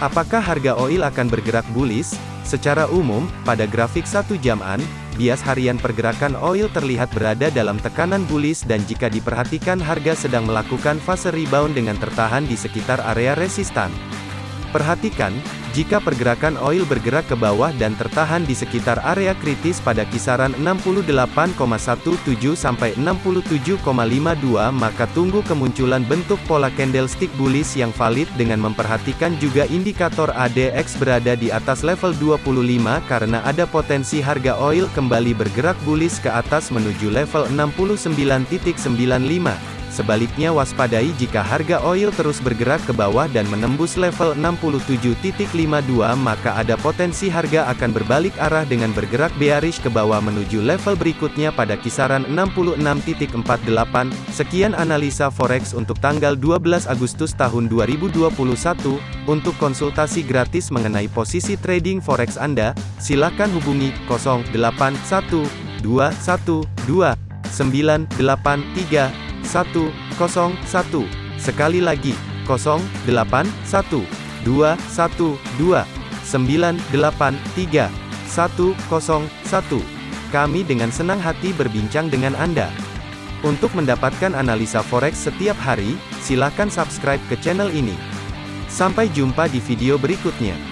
Apakah harga oil akan bergerak bullish? Secara umum, pada grafik satu jaman, bias harian pergerakan oil terlihat berada dalam tekanan bullish dan jika diperhatikan harga sedang melakukan fase rebound dengan tertahan di sekitar area resistan. Perhatikan, jika pergerakan oil bergerak ke bawah dan tertahan di sekitar area kritis pada kisaran 68,17 sampai 67,52 maka tunggu kemunculan bentuk pola candlestick bullish yang valid dengan memperhatikan juga indikator ADX berada di atas level 25 karena ada potensi harga oil kembali bergerak bullish ke atas menuju level 69.95. Sebaliknya waspadai jika harga oil terus bergerak ke bawah dan menembus level 67.52 maka ada potensi harga akan berbalik arah dengan bergerak bearish ke bawah menuju level berikutnya pada kisaran 66.48. Sekian analisa forex untuk tanggal 12 Agustus tahun 2021. Untuk konsultasi gratis mengenai posisi trading forex Anda, silakan hubungi 081212 983 101. Sekali lagi, 081 212 983 101. Kami dengan senang hati berbincang dengan Anda. Untuk mendapatkan analisa forex setiap hari, silakan subscribe ke channel ini. Sampai jumpa di video berikutnya.